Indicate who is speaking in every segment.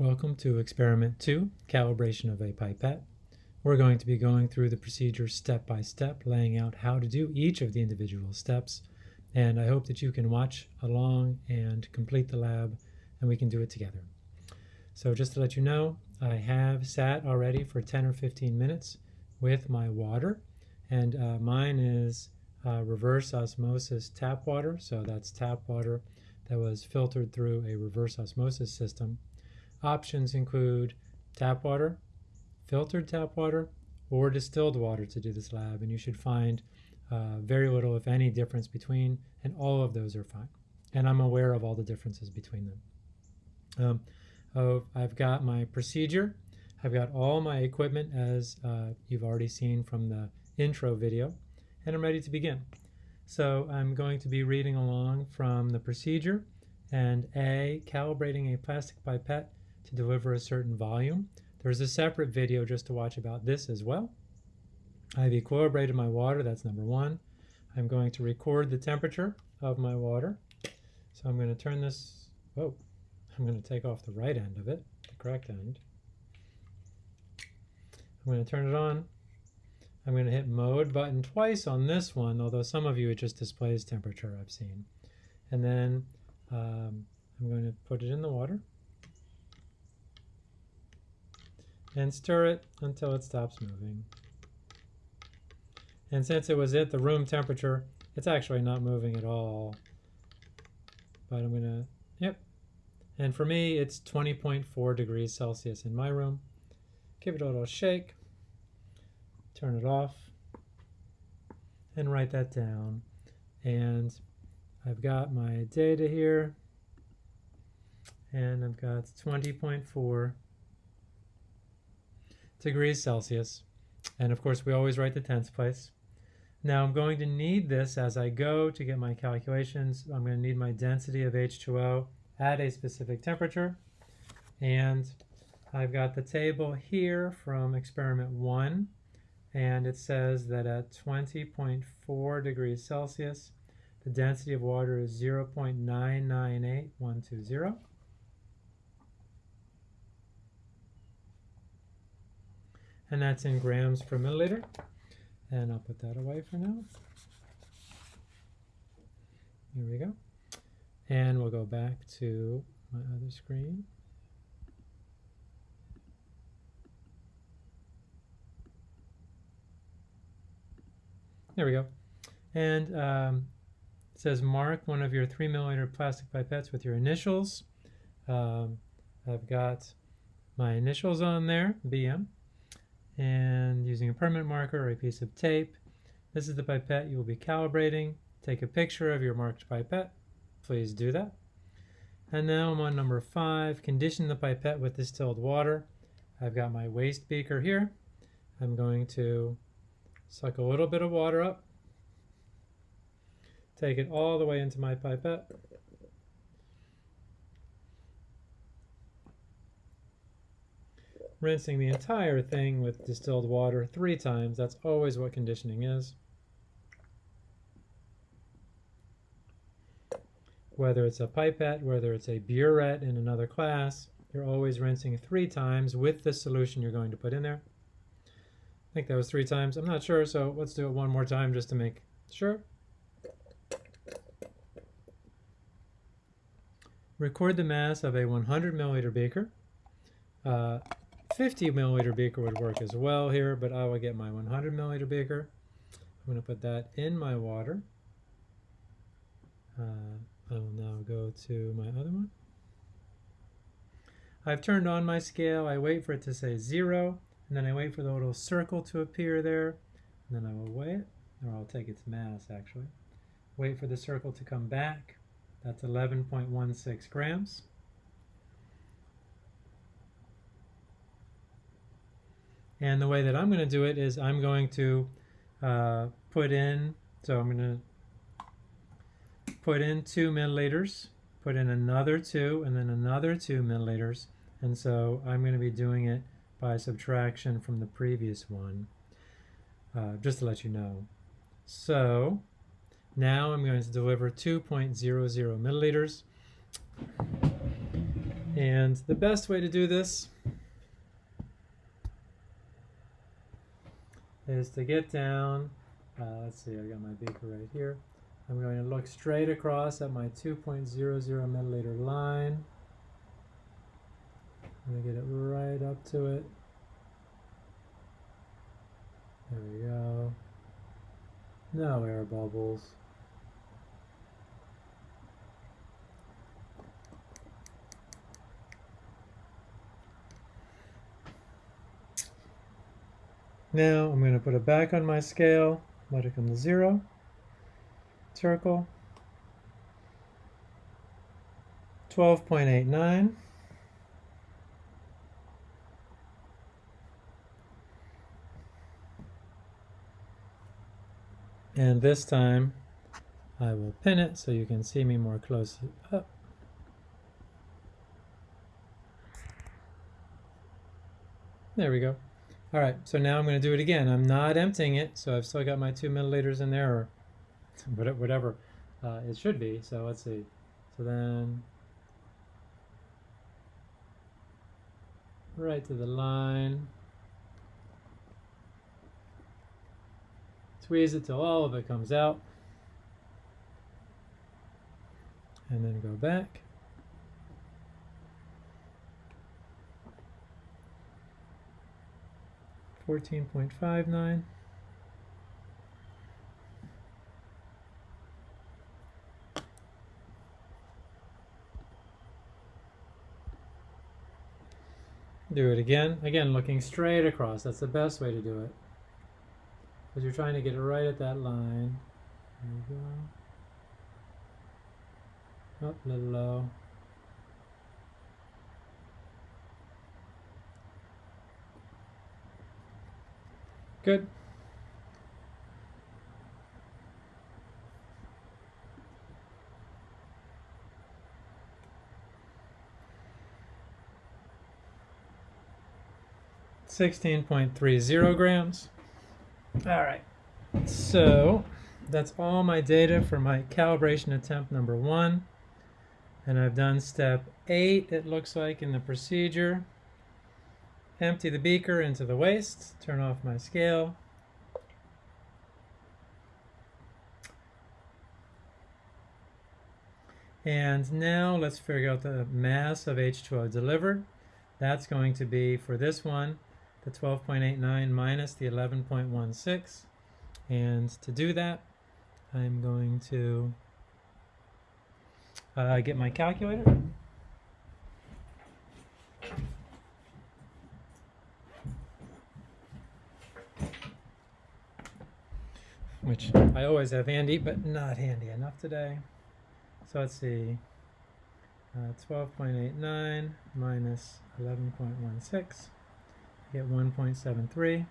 Speaker 1: Welcome to experiment two, calibration of a pipette. We're going to be going through the procedure step by step, laying out how to do each of the individual steps. And I hope that you can watch along and complete the lab and we can do it together. So just to let you know, I have sat already for 10 or 15 minutes with my water and uh, mine is uh, reverse osmosis tap water. So that's tap water that was filtered through a reverse osmosis system. Options include tap water, filtered tap water, or distilled water to do this lab, and you should find uh, very little, if any, difference between, and all of those are fine. And I'm aware of all the differences between them. Um, oh, I've got my procedure. I've got all my equipment as uh, you've already seen from the intro video, and I'm ready to begin. So I'm going to be reading along from the procedure and A, calibrating a plastic pipette to deliver a certain volume. There's a separate video just to watch about this as well. I've equilibrated my water, that's number one. I'm going to record the temperature of my water. So I'm going to turn this, oh, I'm going to take off the right end of it, the correct end. I'm going to turn it on. I'm going to hit mode button twice on this one, although some of you it just displays temperature I've seen. And then um, I'm going to put it in the water and stir it until it stops moving. And since it was at the room temperature, it's actually not moving at all. But I'm gonna, yep. And for me, it's 20.4 degrees Celsius in my room. Give it a little shake, turn it off, and write that down. And I've got my data here, and I've got 20.4 degrees Celsius. And of course, we always write the tenths place. Now I'm going to need this as I go to get my calculations. I'm going to need my density of H2O at a specific temperature. And I've got the table here from experiment one. And it says that at 20.4 degrees Celsius, the density of water is 0.998120. and that's in grams per milliliter. And I'll put that away for now. Here we go. And we'll go back to my other screen. There we go. And um, it says mark one of your three milliliter plastic pipettes with your initials. Um, I've got my initials on there, BM and using a permanent marker or a piece of tape. This is the pipette you will be calibrating. Take a picture of your marked pipette. Please do that. And now I'm on number five, condition the pipette with distilled water. I've got my waste beaker here. I'm going to suck a little bit of water up, take it all the way into my pipette, rinsing the entire thing with distilled water three times. That's always what conditioning is. Whether it's a pipette, whether it's a burette in another class, you're always rinsing three times with the solution you're going to put in there. I think that was three times. I'm not sure, so let's do it one more time just to make sure. Record the mass of a 100 milliliter beaker. Uh, 50 milliliter beaker would work as well here, but I will get my 100 milliliter beaker. I'm going to put that in my water. Uh, I will now go to my other one. I've turned on my scale. I wait for it to say zero, and then I wait for the little circle to appear there, and then I will weigh it, or I'll take its mass actually. Wait for the circle to come back. That's 11.16 grams. And the way that I'm going to do it is I'm going to uh, put in, so I'm going to put in 2 milliliters, put in another 2, and then another 2 milliliters. And so I'm going to be doing it by subtraction from the previous one, uh, just to let you know. So now I'm going to deliver 2.00 milliliters. And the best way to do this is to get down, uh, let's see, I got my beaker right here. I'm going to look straight across at my 2.00 milliliter line. I'm going to get it right up to it. There we go. No air bubbles. Now I'm going to put it back on my scale, let it come to zero, circle, 12.89, and this time I will pin it so you can see me more closely up. There we go. All right, so now I'm going to do it again. I'm not emptying it, so I've still got my two milliliters in there, or whatever uh, it should be. So let's see. So then, right to the line. Squeeze it till all of it comes out. And then go back. 14.59. Do it again. Again, looking straight across. That's the best way to do it. Because you're trying to get it right at that line. There you go. Up, a little low. Good. Sixteen point three zero grams. All right, so that's all my data for my calibration attempt number one. And I've done step eight, it looks like, in the procedure. Empty the beaker into the waste, turn off my scale. And now let's figure out the mass of H2O delivered. That's going to be, for this one, the 12.89 minus the 11.16. And to do that, I'm going to uh, get my calculator. Which I always have handy, but not handy enough today. So let's see, uh, 12.89 minus 11.16, get 1.73.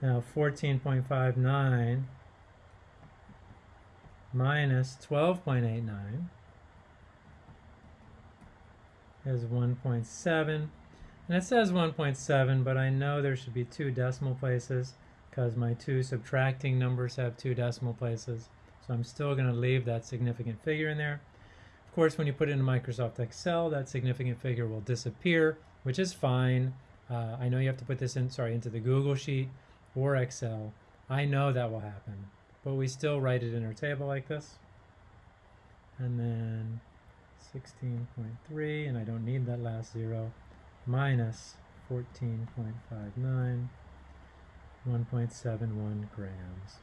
Speaker 1: Now 14.59 minus 12.89 is 1.7. And it says 1.7, but I know there should be two decimal places because my two subtracting numbers have two decimal places. So I'm still going to leave that significant figure in there. Of course, when you put it in Microsoft Excel, that significant figure will disappear, which is fine. Uh, I know you have to put this in, sorry, into the Google Sheet or Excel. I know that will happen, but we still write it in our table like this. And then 16.3, and I don't need that last zero, minus 14.59 1.71 grams.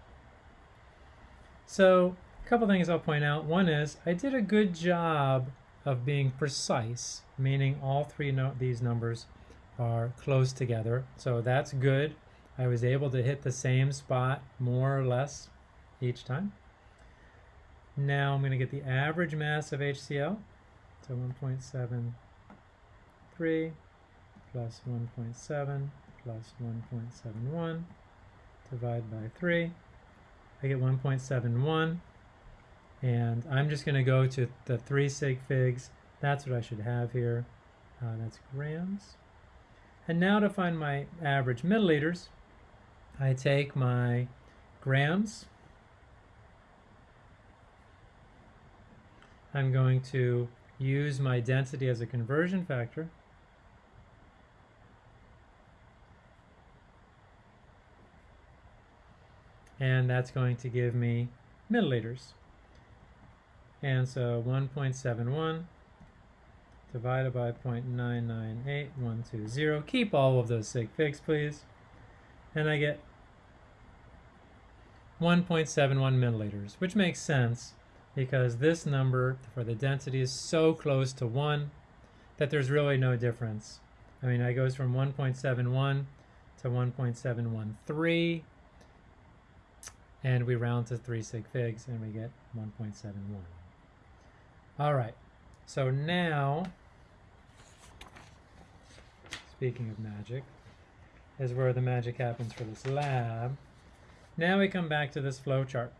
Speaker 1: So a couple things I'll point out. One is I did a good job of being precise, meaning all three no these numbers are close together. So that's good. I was able to hit the same spot more or less each time. Now I'm going to get the average mass of HCl. So 1.73 plus 1.7 plus 1.71 divide by 3. I get 1.71 and I'm just going to go to the 3 sig figs. That's what I should have here. Uh, that's grams. And now to find my average milliliters, I take my grams. I'm going to use my density as a conversion factor. And that's going to give me milliliters. And so 1.71 divided by 0.998120. Keep all of those sig figs, please. And I get 1.71 milliliters, which makes sense because this number for the density is so close to 1 that there's really no difference. I mean, it goes from 1.71 to 1.713, and we round to 3 sig figs, and we get 1.71. All right, so now, speaking of magic, is where the magic happens for this lab. Now we come back to this flow chart.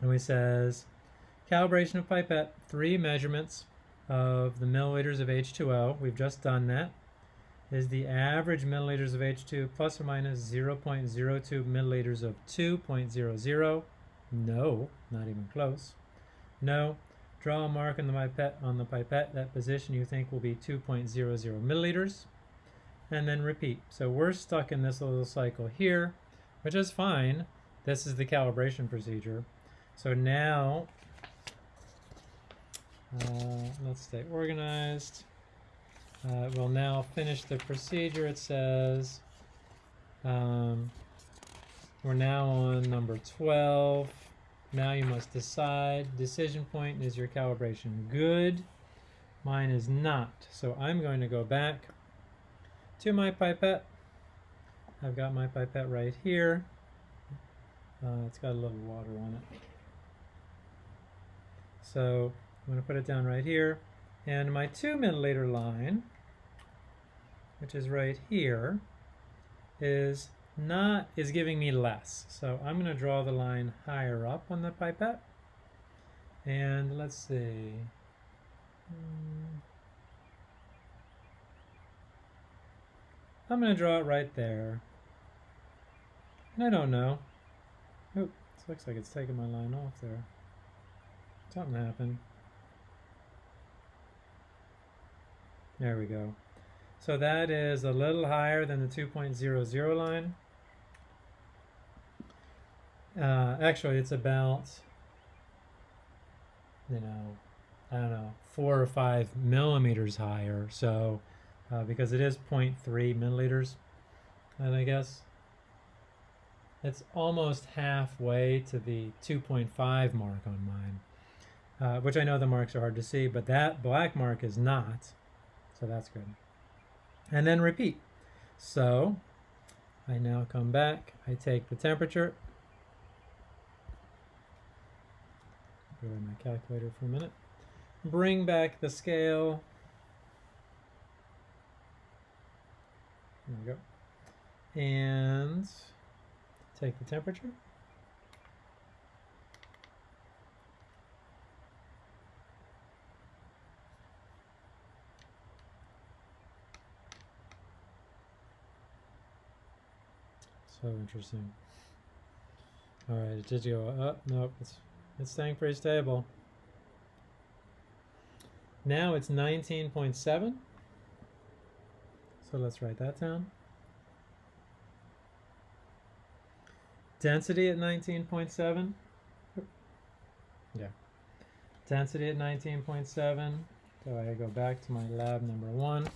Speaker 1: And we says, calibration of pipette, three measurements of the milliliters of H2O. We've just done that. Is the average milliliters of H2 plus or minus 0.02 milliliters of 2.00? No, not even close. No. Draw a mark on the pipette on the pipette. That position you think will be 2.00 milliliters. And then repeat. So we're stuck in this little cycle here which is fine. This is the calibration procedure. So now, uh, let's stay organized. Uh, we'll now finish the procedure. It says um, we're now on number 12. Now you must decide. Decision point is your calibration good? Mine is not. So I'm going to go back to my pipette I've got my pipette right here. Uh, it's got a little water on it. So I'm going to put it down right here. And my 2 milliliter line, which is right here, is not is giving me less. So I'm going to draw the line higher up on the pipette. And let's see. Hmm. I'm going to draw it right there. And I don't know. Oh, looks like it's taking my line off there. Something happened. There we go. So that is a little higher than the 2.00 line. Uh, actually, it's about, you know, I don't know, four or five millimeters higher. So, uh, because it is 0.3 milliliters, and I guess it's almost halfway to the 2.5 mark on mine, uh, which I know the marks are hard to see, but that black mark is not, so that's good. And then repeat. So I now come back, I take the temperature, go to my calculator for a minute, bring back the scale, there we go, and Take the temperature. So interesting. All right, it did go up. Nope, it's it's staying pretty stable. Now it's 19.7. So let's write that down. Density at 19.7. Yeah. Density at 19.7. So I go back to my lab number one.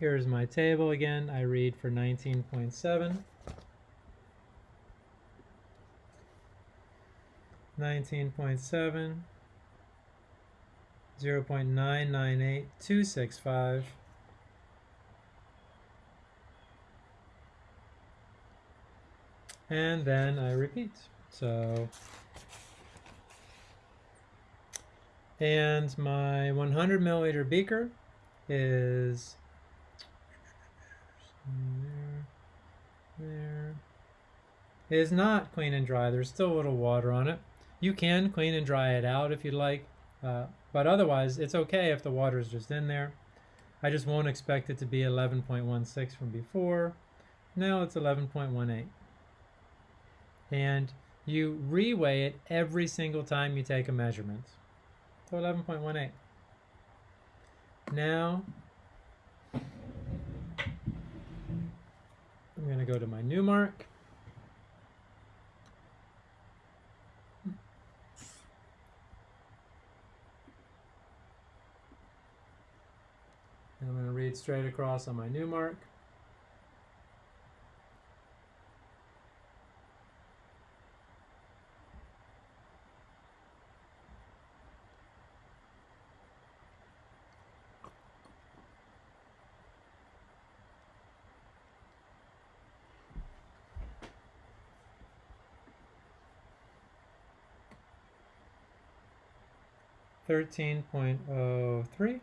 Speaker 1: Here's my table again. I read for 19.7. 19.7 0.998265 and then I repeat. So, and my 100 milliliter beaker is there, there is not clean and dry. There's still a little water on it. You can clean and dry it out if you'd like, uh, but otherwise it's okay if the water is just in there. I just won't expect it to be 11.16 from before. Now it's 11.18 and you reweigh it every single time you take a measurement. So 11.18. Now, I'm going to go to my new mark. And I'm going to read straight across on my new mark. Thirteen point oh three.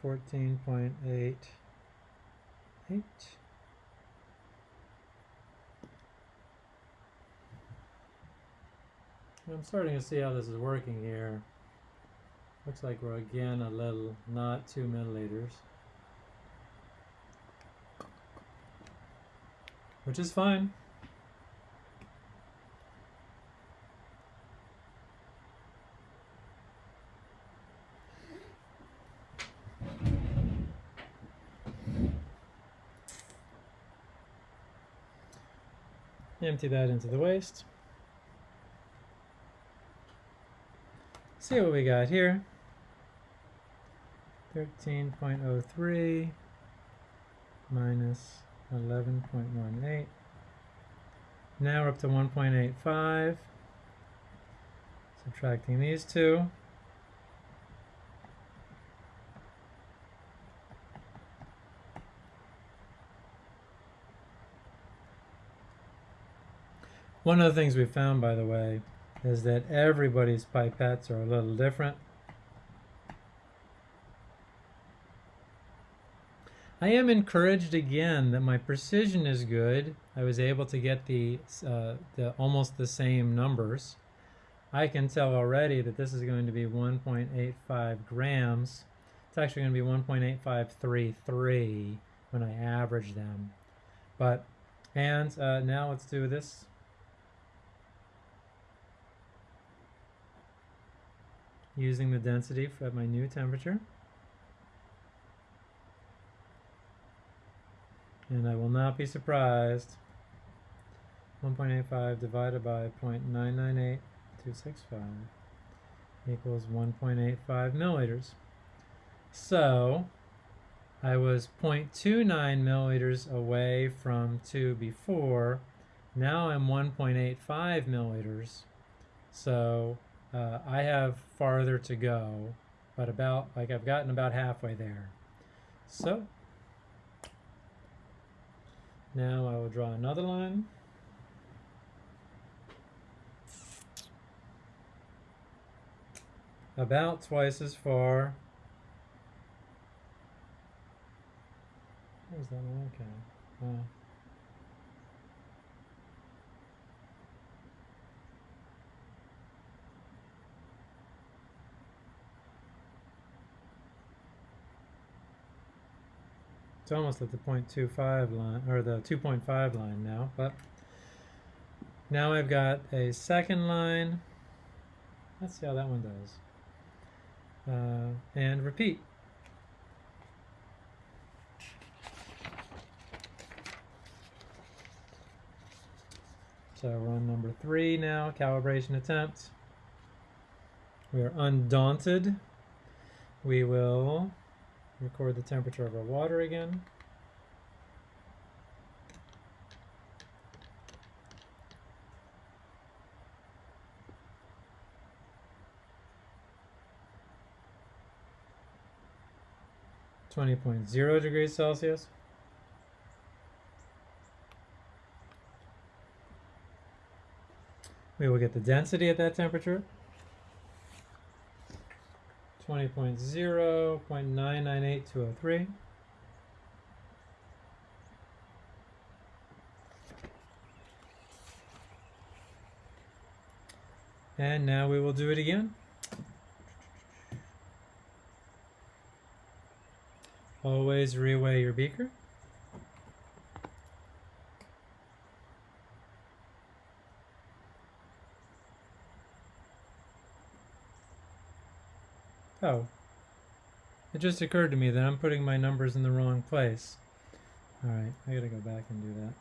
Speaker 1: Fourteen point eight eight. I'm starting to see how this is working here. Looks like we're again a little, not two milliliters. Which is fine. Empty that into the waste. See what we got here. 13.03 minus 11.18. Now we're up to 1.85. Subtracting these two. One of the things we found, by the way, is that everybody's pipettes are a little different. I am encouraged again that my precision is good. I was able to get the, uh, the almost the same numbers. I can tell already that this is going to be 1.85 grams. It's actually going to be 1.8533 when I average them. But, and uh, now let's do this using the density at my new temperature. And I will not be surprised. 1.85 divided by 0.998265 equals 1.85 milliliters. So I was 0.29 milliliters away from 2 before. Now I'm 1.85 milliliters. So uh, I have farther to go, but about, like I've gotten about halfway there. So, now I will draw another line. About twice as far. Where's that one? Okay. Uh, It's almost at the 0.25 line, or the 2.5 line now, but now I've got a second line. Let's see how that one does. Uh, and repeat. So run number three now, calibration attempt. We are undaunted. We will Record the temperature of our water again. Twenty point zero degrees Celsius. We will get the density at that temperature. 20.0.998203. And now we will do it again. Always reweigh your beaker. Oh, it just occurred to me that I'm putting my numbers in the wrong place. Alright, I gotta go back and do that.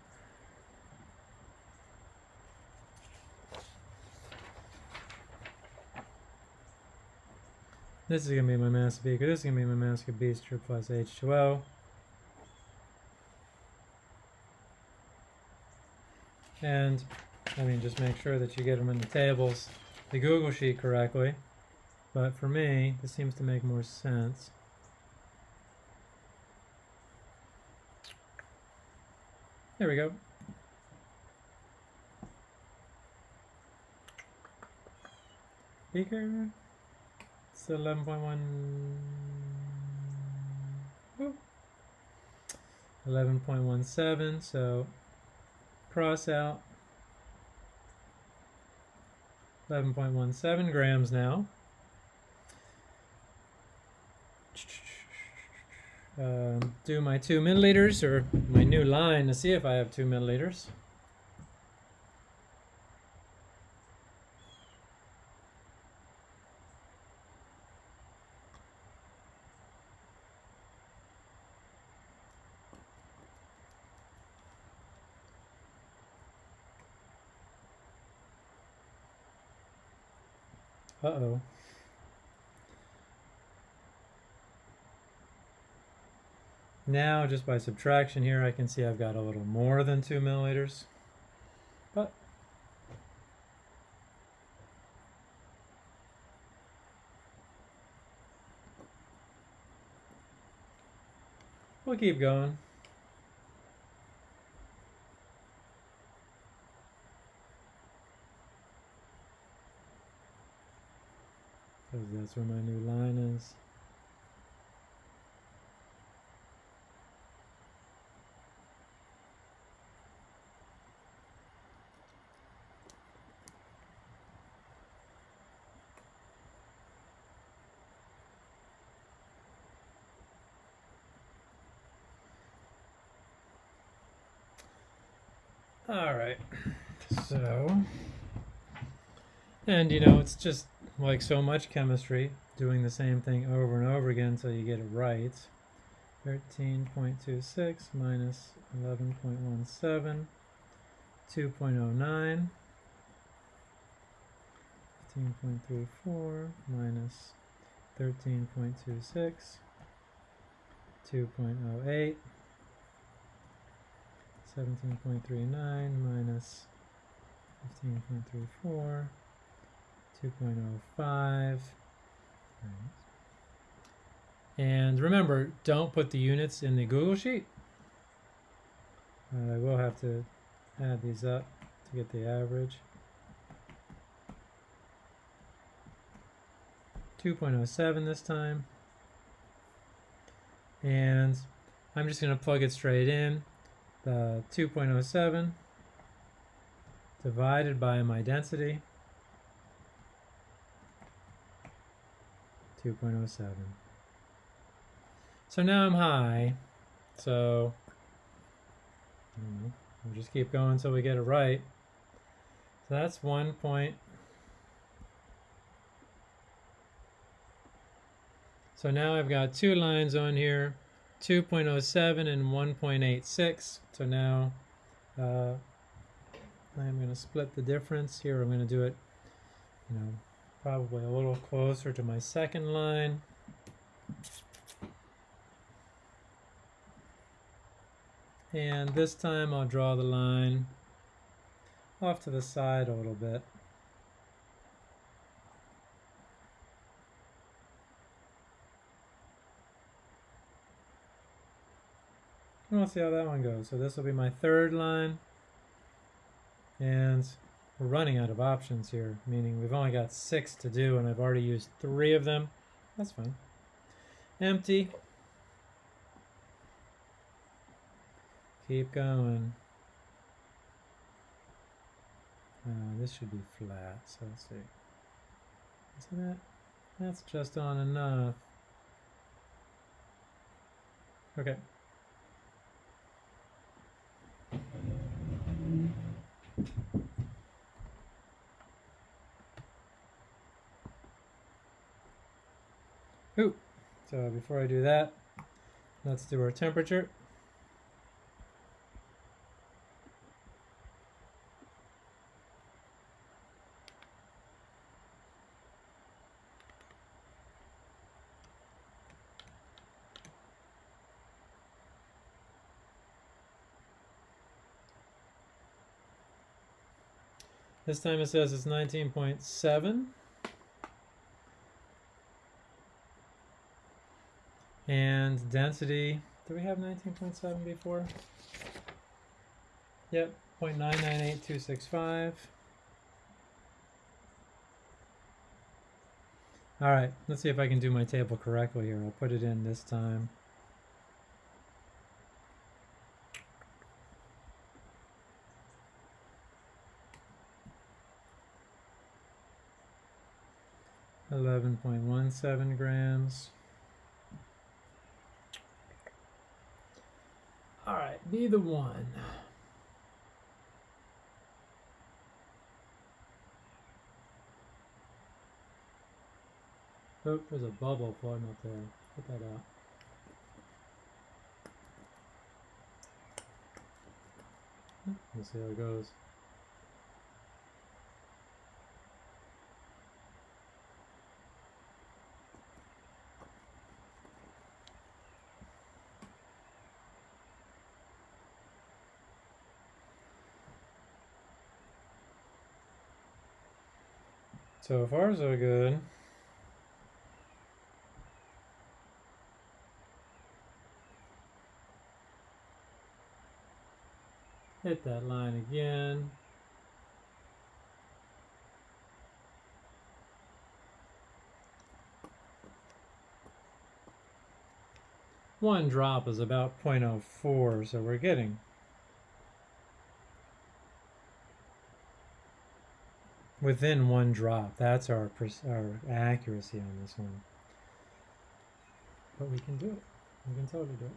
Speaker 1: This is to be my mass beaker. This is to be my mass of beaker plus H2O. And, I mean, just make sure that you get them in the tables, the Google Sheet correctly. But for me, this seems to make more sense. There we go. Beaker. It's 11.1. 11.17, so cross out 11.17 grams now. Um, do my two milliliters or my new line to see if I have two milliliters. Uh-oh. Now, just by subtraction here, I can see I've got a little more than 2 milliliters. But we'll keep going. Because that's where my new line is. All right. So, and you know, it's just like so much chemistry, doing the same thing over and over again until you get it right. 13.26 minus 11.17, 2.09, 15.34 minus 13.26, 2.08, 17.39 minus 15.34, 2.05. And remember, don't put the units in the Google Sheet. I will have to add these up to get the average. 2.07 this time. And I'm just going to plug it straight in Uh, the 2.07 divided by my density. 2.07 so now I'm high. So we'll just keep going until we get it right. So that's one point. So now I've got two lines on here 2.07 and 1.86. So now uh, I'm going to split the difference here. I'm going to do it, you know, probably a little closer to my second line. And this time I'll draw the line off to the side a little bit. We'll see how that one goes. So this will be my third line. And we're running out of options here, meaning we've only got six to do and I've already used three of them. That's fine. Empty. Keep going. Uh, this should be flat, so let's see. Isn't that? That's just on enough. Okay. Ooh. So before I do that, let's do our temperature. This time it says it's 19.7. And density, do we have 19.7 before? Yep, 0.998265. All right, let's see if I can do my table correctly here. I'll put it in this time. Eleven point one seven grams. All right, be the one. Oh, there's a bubble floating up there. Put that out. Let's see how it goes. So far, so good. Hit that line again. One drop is about 0.04, so we're getting within one drop. That's our our accuracy on this one. But we can do it. We can totally do it.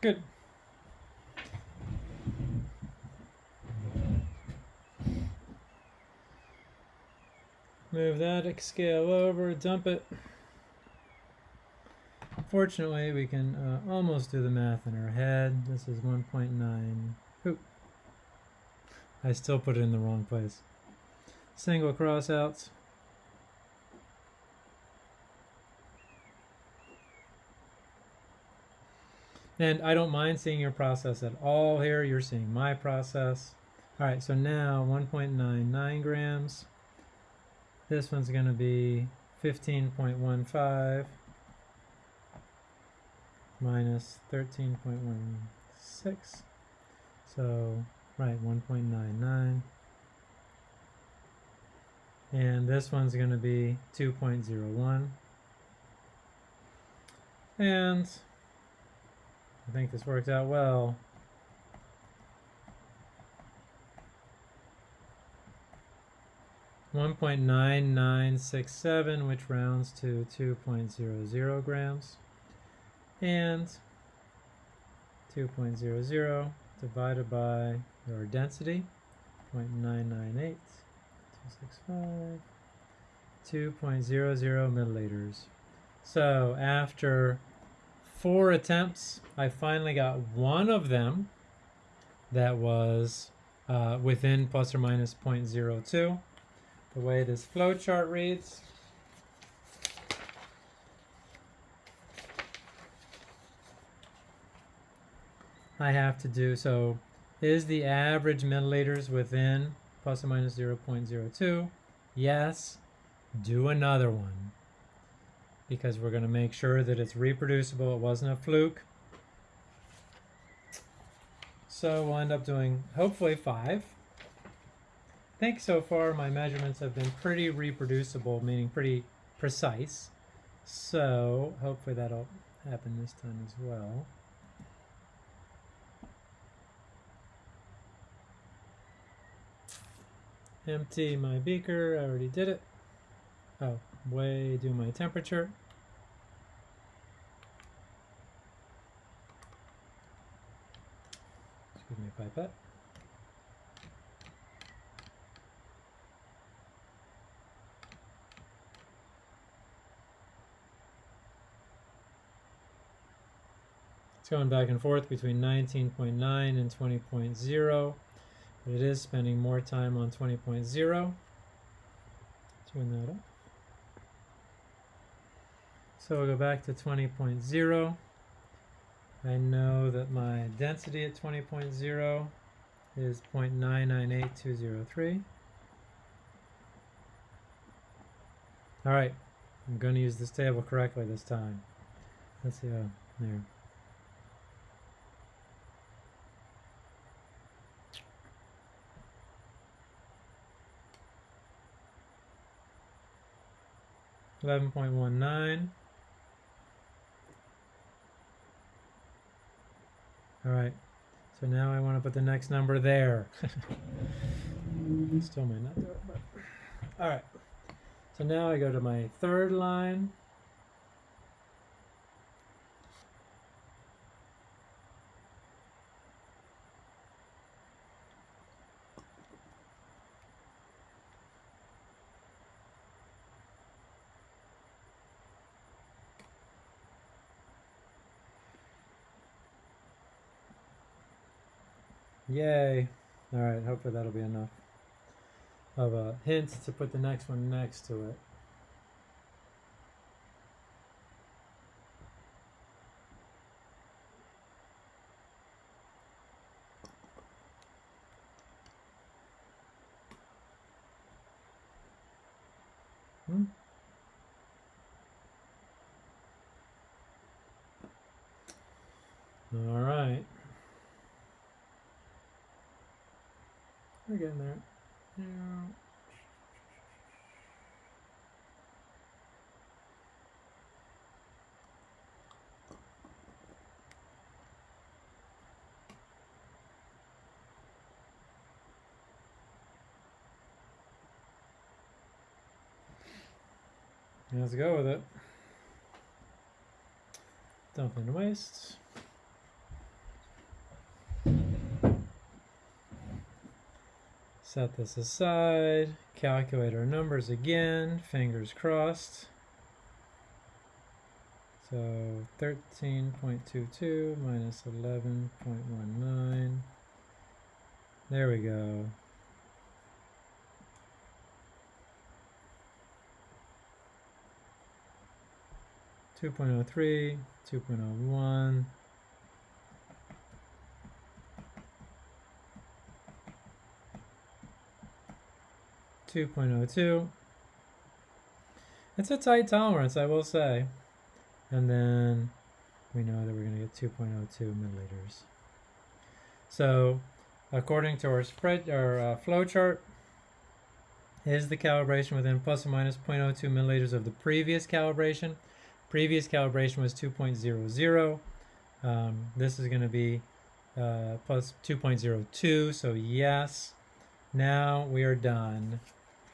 Speaker 1: Good. Move that scale over, dump it. Fortunately, we can uh, almost do the math in our head. This is 1.9. Oop. I still put it in the wrong place. Single crossouts. And I don't mind seeing your process at all here. You're seeing my process. All right, so now 1.99 grams. This one's going to be 15.15 minus 13.16. So, right, 1.99. And this one's going to be 2.01. And I think this worked out well. One point nine nine six seven, which rounds to 2.00 grams, and 2.00 divided by your density, 0.998, 265, 2.00 milliliters. So after four attempts, I finally got one of them that was uh, within plus or minus 0.02. The way this flowchart reads, I have to do, so is the average milliliters within plus or minus 0.02? Yes. do another one because we're going to make sure that it's reproducible. It wasn't a fluke. So we'll end up doing hopefully five. I think so far my measurements have been pretty reproducible, meaning pretty precise. So hopefully that'll happen this time as well. Empty my beaker, I already did it. Oh, way do my temperature. Excuse me, pipette. Going back and forth between 19.9 and 20.0, but it is spending more time on 20.0. Turn that up. So we'll go back to 20.0. I know that my density at 20.0 is 0.998203. All right, I'm going to use this table correctly this time. Let's see, oh, there. Eleven point one nine. All right, so now I want to put the next number there. Still might not do it, but all right. So now I go to my third line. Yay. All right, hopefully that'll be enough of a hint to put the next one next to it. Hmm. All right. We're getting there. Yeah. Let's go with it. Dumping to waste. Set this aside. Calculate our numbers again. Fingers crossed. So 13.22 minus 11.19. There we go. Two point oh three, two point oh. 2.02. It's a tight tolerance, I will say. And then we know that we're going to get 2.02 milliliters. So according to our spread our uh, flow chart, is the calibration within plus or minus 0.02 milliliters of the previous calibration. Previous calibration was 2.00. Um, this is going to be uh, plus 2.02, so yes. Now we are done.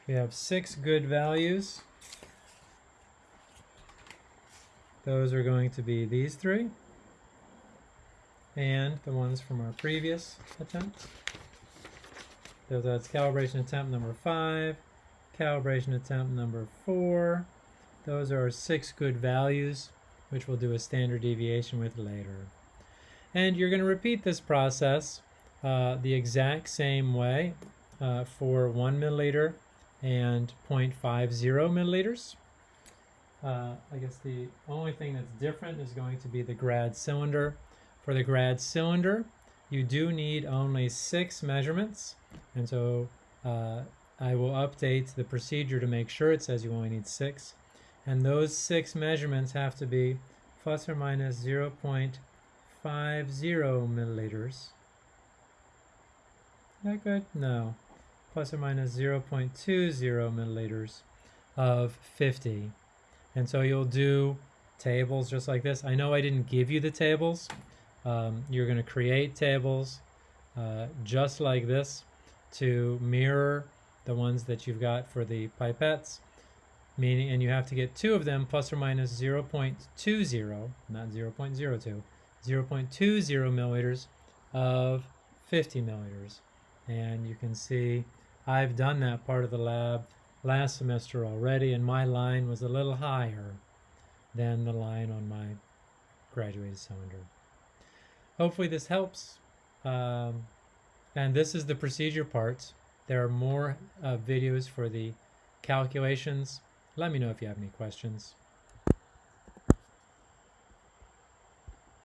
Speaker 1: We have six good values. Those are going to be these three and the ones from our previous attempt. So that's calibration attempt number five, calibration attempt number four. Those are six good values, which we'll do a standard deviation with later. And you're going to repeat this process uh, the exact same way uh, for one milliliter and 0.50 milliliters. Uh, I guess the only thing that's different is going to be the grad cylinder. For the grad cylinder, you do need only six measurements, and so uh, I will update the procedure to make sure it says you only need six. And those six measurements have to be plus or minus 0.50 milliliters. Is That good? No. Plus or minus 0.20 milliliters of 50. And so you'll do tables just like this. I know I didn't give you the tables. Um, you're going to create tables uh, just like this to mirror the ones that you've got for the pipettes meaning and you have to get two of them plus or minus 0.20 not 0.02 0.20 milliliters of 50 milliliters and you can see I've done that part of the lab last semester already and my line was a little higher than the line on my graduated cylinder. Hopefully this helps. Um, and this is the procedure part. There are more uh, videos for the calculations. Let me know if you have any questions.